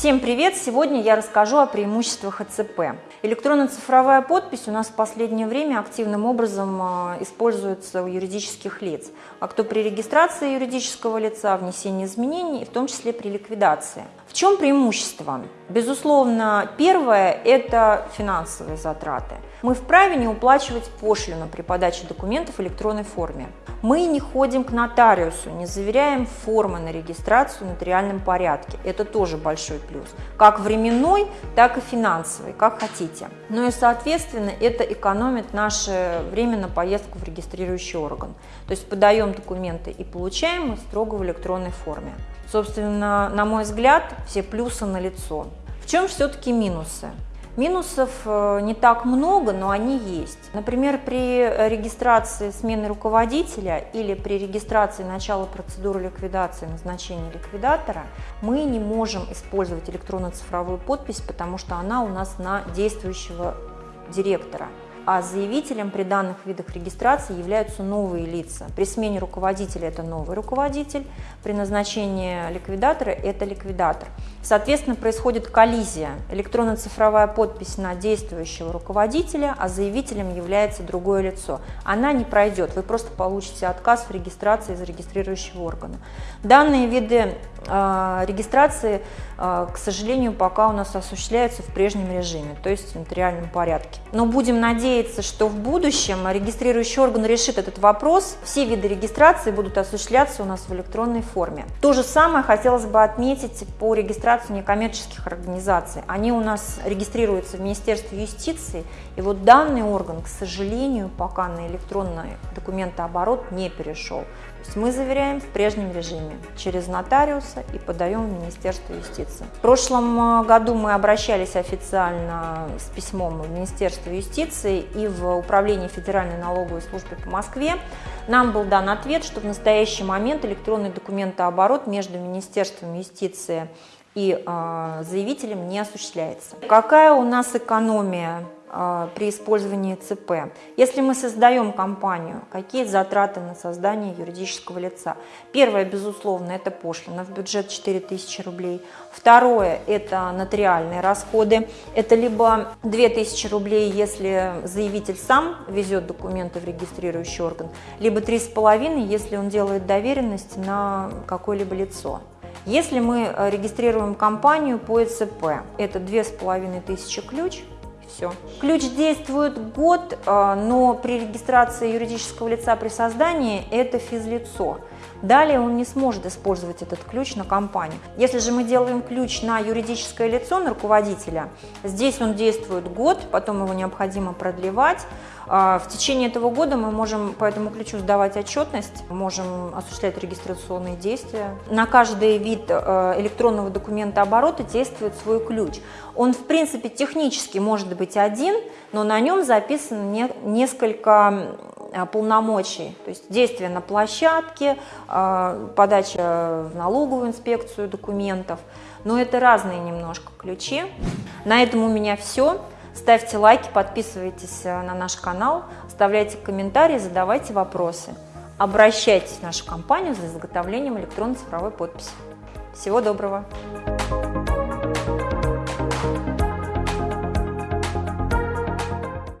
Всем привет! Сегодня я расскажу о преимуществах ЭЦП. Электронно-цифровая подпись у нас в последнее время активным образом а, используется у юридических лиц, а кто при регистрации юридического лица, внесении изменений, в том числе при ликвидации. В чем преимущество? Безусловно, первое – это финансовые затраты. Мы вправе не уплачивать пошлину при подаче документов в электронной форме. Мы не ходим к нотариусу, не заверяем формы на регистрацию в нотариальном порядке. Это тоже большой плюс. Как временной, так и финансовый, как хотите. Ну и, соответственно, это экономит наше время на поездку в регистрирующий орган. То есть подаем документы и получаем их строго в электронной форме. Собственно, на мой взгляд, все плюсы на лицо. В чем все-таки минусы? Минусов э, не так много, но они есть. Например, при регистрации смены руководителя или при регистрации начала процедуры ликвидации назначения ликвидатора мы не можем использовать электронно-цифровую подпись, потому что она у нас на действующего директора а заявителем при данных видах регистрации являются новые лица. При смене руководителя это новый руководитель, при назначении ликвидатора это ликвидатор. Соответственно, происходит коллизия. Электронно-цифровая подпись на действующего руководителя, а заявителем является другое лицо. Она не пройдет, вы просто получите отказ в регистрации из регистрирующего органа. Данные виды регистрации, э, к сожалению, пока у нас осуществляются в прежнем режиме, то есть в нотариальном порядке. Но будем надеяться, что в будущем регистрирующий орган решит этот вопрос. Все виды регистрации будут осуществляться у нас в электронной форме. То же самое хотелось бы отметить по регистрации некоммерческих организаций. Они у нас регистрируются в Министерстве юстиции, и вот данный орган, к сожалению, пока на электронный документооборот не перешел. То есть мы заверяем в прежнем режиме через нотариуса и подаем в Министерство юстиции. В прошлом э, году мы обращались официально с письмом в Министерство юстиции и в Управление Федеральной налоговой службы по Москве. Нам был дан ответ, что в настоящий момент электронный документооборот между Министерством юстиции и э, заявителем не осуществляется. Какая у нас экономия при использовании ЦП? Если мы создаем компанию, какие затраты на создание юридического лица? Первое, безусловно, это пошлина в бюджет 4000 рублей. Второе, это нотариальные расходы. Это либо 2000 рублей, если заявитель сам везет документы в регистрирующий орган, либо 3,5, если он делает доверенность на какое-либо лицо. Если мы регистрируем компанию по ЭЦП, это 2500 ключ, все. Ключ действует год, э, но при регистрации юридического лица при создании это физлицо. Далее он не сможет использовать этот ключ на компанию. Если же мы делаем ключ на юридическое лицо, на руководителя, здесь он действует год, потом его необходимо продлевать. А, в течение этого года мы можем по этому ключу сдавать отчетность, можем осуществлять регистрационные действия. На каждый вид э, электронного документа оборота действует свой ключ. Он, в принципе, технически может быть один, но на нем записано несколько полномочий, то есть действия на площадке, э, подача в налоговую инспекцию документов. Но это разные немножко ключи. На этом у меня все. Ставьте лайки, подписывайтесь э, на наш канал, оставляйте комментарии, задавайте вопросы. Обращайтесь в нашу компанию за изготовлением электронно-цифровой подписи. Всего доброго!